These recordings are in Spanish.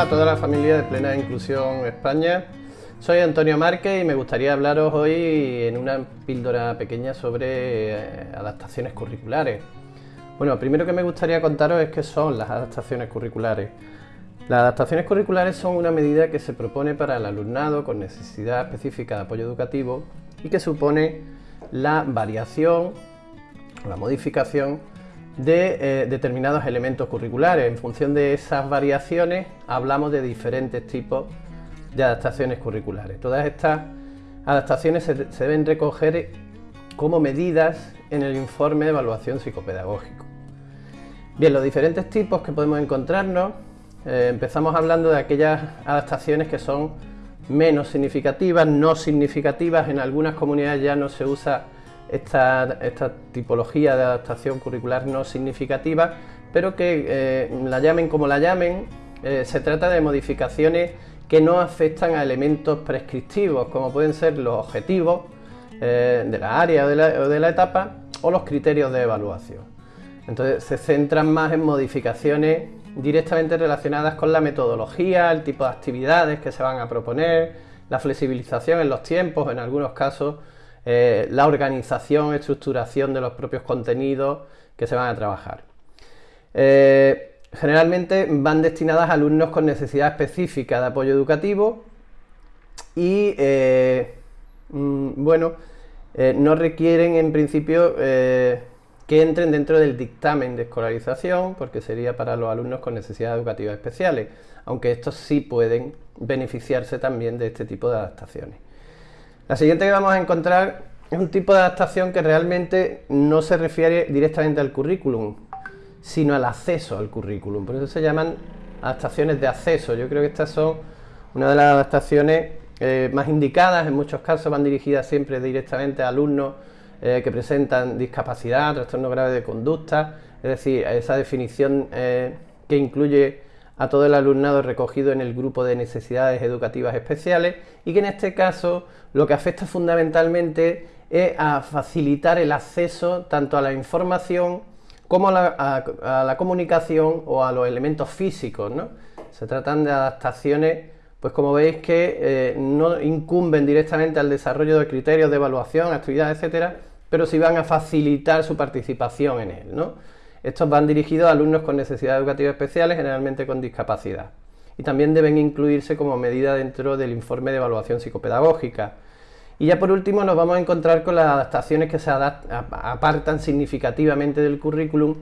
Hola a toda la familia de Plena Inclusión España. Soy Antonio Márquez y me gustaría hablaros hoy en una píldora pequeña sobre eh, adaptaciones curriculares. Bueno, primero que me gustaría contaros es qué son las adaptaciones curriculares. Las adaptaciones curriculares son una medida que se propone para el alumnado con necesidad específica de apoyo educativo y que supone la variación la modificación de eh, determinados elementos curriculares. En función de esas variaciones hablamos de diferentes tipos de adaptaciones curriculares. Todas estas adaptaciones se, deben recoger como medidas en el informe de evaluación psicopedagógico. Bien, los diferentes tipos que podemos encontrarnos, eh, empezamos hablando de aquellas adaptaciones que son menos significativas, no significativas, en algunas comunidades ya no se usa esta, tipología de adaptación curricular no significativa, pero que eh, la llamen como la llamen, eh, se trata de modificaciones que no afectan a elementos prescriptivos, como pueden ser los objetivos eh, de la área o de la, etapa o los criterios de evaluación. Entonces se centran más en modificaciones directamente relacionadas con la metodología, el tipo de actividades que se van a proponer, la flexibilización en los tiempos, en algunos casos eh, la organización, estructuración de los propios contenidos que se van a trabajar. Eh, generalmente van destinadas a alumnos con necesidad específica de apoyo educativo y, eh, mm, bueno, no requieren en principio que entren dentro del dictamen de escolarización, porque sería para los alumnos con necesidades educativas especiales, aunque estos sí pueden beneficiarse también de este tipo de adaptaciones. La siguiente que vamos a encontrar es un tipo de adaptación que realmente no se refiere directamente al currículum, sino al acceso al currículum. Por eso se llaman adaptaciones de acceso. Yo creo que estas son una de las adaptaciones eh, más indicadas, en muchos casos van dirigidas siempre directamente a alumnos eh, que presentan discapacidad, trastorno grave de conducta, es decir, esa definición eh, que incluye a todo el alumnado recogido en el grupo de necesidades educativas especiales y que en este caso lo que afecta fundamentalmente es a facilitar el acceso tanto a la información como a la, comunicación o a los elementos físicos. Se tratan de adaptaciones, pues como veis que eh, no incumben directamente al desarrollo de criterios de evaluación, actividades, etcétera, pero sí van a facilitar su participación en él. ¿no? Estos van dirigidos a alumnos con necesidades educativas especiales, generalmente con discapacidad. Y también deben incluirse como medida dentro del informe de evaluación psicopedagógica. Y ya por último nos vamos a encontrar con las adaptaciones que se apartan significativamente del currículum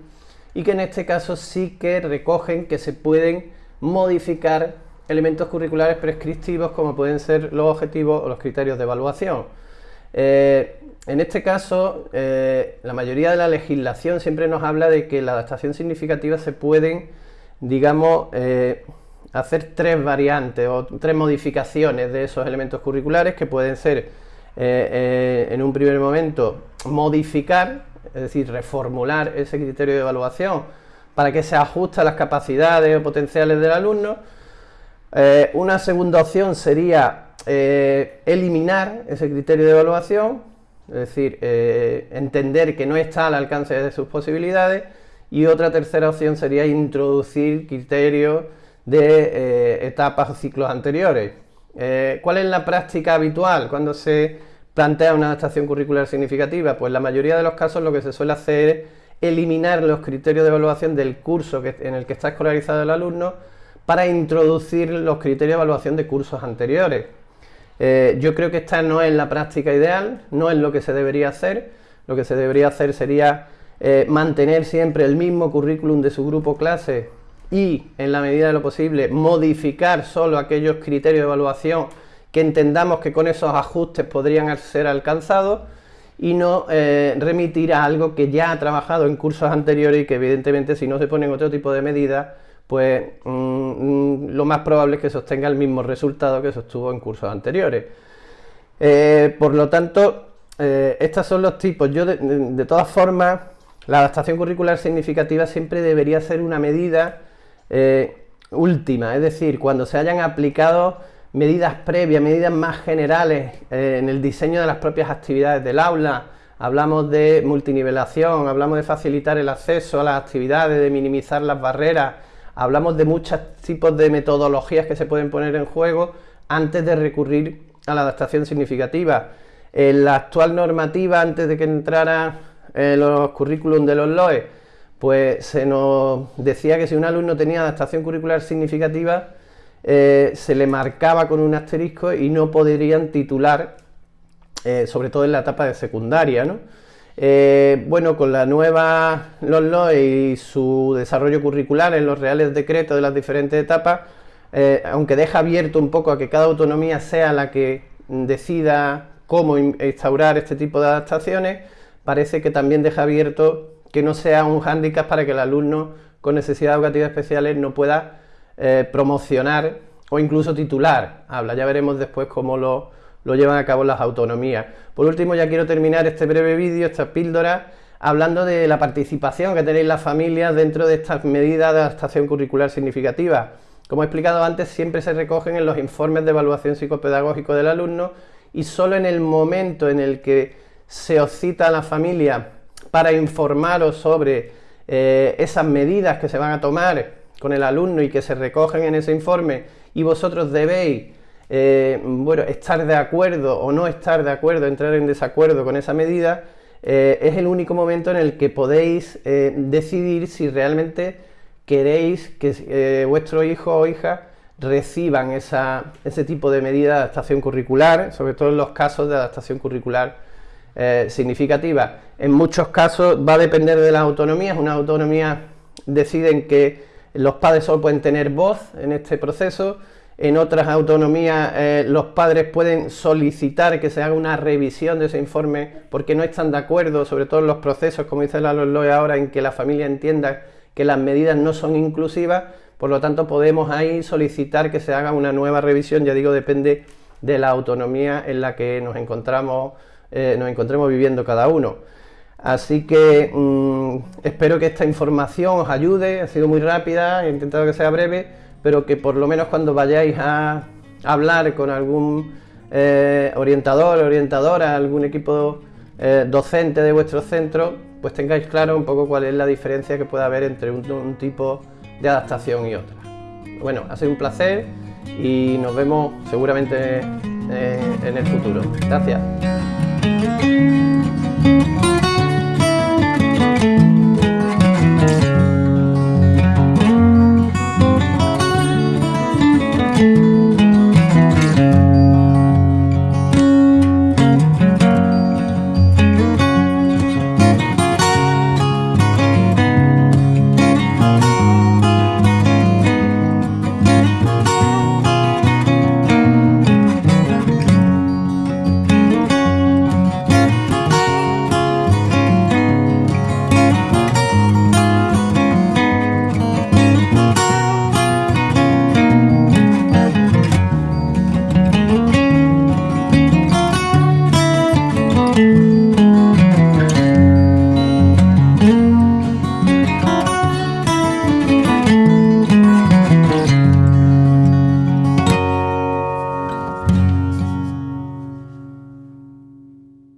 y que en este caso sí que recogen que se pueden modificar elementos curriculares prescriptivos como pueden ser los objetivos o los criterios de evaluación. Eh, en este caso, eh, la mayoría de la legislación siempre nos habla de que la adaptación significativa se pueden, digamos, eh, hacer tres variantes o tres modificaciones de esos elementos curriculares que pueden ser, en un primer momento, modificar, es decir, reformular ese criterio de evaluación para que se ajuste a las capacidades o potenciales del alumno. una segunda opción sería eh, eliminar ese criterio de evaluación, es decir, eh, entender que no está al alcance de sus posibilidades, y otra tercera opción sería introducir criterios de eh, etapas o ciclos anteriores. ¿Cuál es la práctica habitual cuando se plantea una adaptación curricular significativa? Pues la mayoría de los casos lo que se suele hacer es eliminar los criterios de evaluación del curso en el que está escolarizado el alumno para introducir los criterios de evaluación de cursos anteriores. Eh, yo creo que esta no es la práctica ideal, no es lo que se debería hacer. Lo que se debería hacer sería eh, mantener siempre el mismo currículum de su grupo clase y, en la medida de lo posible, modificar solo aquellos criterios de evaluación que entendamos que con esos ajustes podrían ser alcanzados y no eh, remitir a algo que ya ha trabajado en cursos anteriores y que evidentemente si no se ponen otro tipo de medidas pues mm, mm, lo más probable es que sostenga el mismo resultado que sostuvo en cursos anteriores. Eh, por lo tanto, eh, estos son los tipos. Yo, de, todas formas, la adaptación curricular significativa siempre debería ser una medida eh, última, es decir, cuando se hayan aplicado medidas previas, medidas más generales en el diseño de las propias actividades del aula, hablamos de multinivelación, hablamos de facilitar el acceso a las actividades, de minimizar las barreras, hablamos de muchos tipos de metodologías que se pueden poner en juego antes de recurrir a la adaptación significativa. En la actual normativa, antes de que entrara eh, los currículum de los LOE, pues se nos decía que si un alumno tenía adaptación curricular significativa, eh, se le marcaba con un asterisco y no podrían titular, eh, sobre todo en la etapa de secundaria. ¿no? Bueno, con la nueva LOE y su desarrollo curricular en los reales decretos de las diferentes etapas, aunque deja abierto un poco a que cada autonomía sea la que decida cómo instaurar este tipo de adaptaciones, parece que también deja abierto que no sea un hándicap para que el alumno con necesidades educativas especiales no pueda eh, promocionar o incluso titular. Habla, ya veremos después cómo lo, lo llevan a cabo las autonomías. Por último, ya quiero terminar este breve vídeo, esta píldora, hablando de la participación que tenéis las familias dentro de estas medidas de adaptación curricular significativa. Como he explicado antes, siempre se recogen en los informes de evaluación psicopedagógico del alumno y solo en el momento en el que se os cita a la familia para informaros sobre eh, esas medidas que se van a tomar con el alumno y que se recogen en ese informe y vosotros debéis eh, bueno, estar de acuerdo o no estar de acuerdo, entrar en desacuerdo con esa medida, eh, es el único momento en el que podéis decidir si realmente queréis que vuestro hijo o hija reciban ese tipo de medida de adaptación curricular, sobre todo en los casos de adaptación curricular eh, significativa. En muchos casos va a depender de las autonomías, una autonomía deciden que los padres solo pueden tener voz en este proceso, en otras autonomías eh, los padres pueden solicitar que se haga una revisión de ese informe porque no están de acuerdo, sobre todo en los procesos, como dice la LOE ahora, en que la familia entienda que las medidas no son inclusivas, por lo tanto, podemos ahí solicitar que se haga una nueva revisión, ya digo, depende de la autonomía en la que nos encontramos, eh, nos encontremos viviendo cada uno. Así que mm, espero que esta información os ayude, ha sido muy rápida, he intentado que sea breve, pero que por lo menos cuando vayáis a hablar con algún eh, orientador, orientadora, algún equipo eh, docente de vuestro centro, pues tengáis claro un poco cuál es la diferencia que puede haber entre un tipo de adaptación y otra. Bueno, ha sido un placer y nos vemos seguramente eh, en el futuro. Gracias.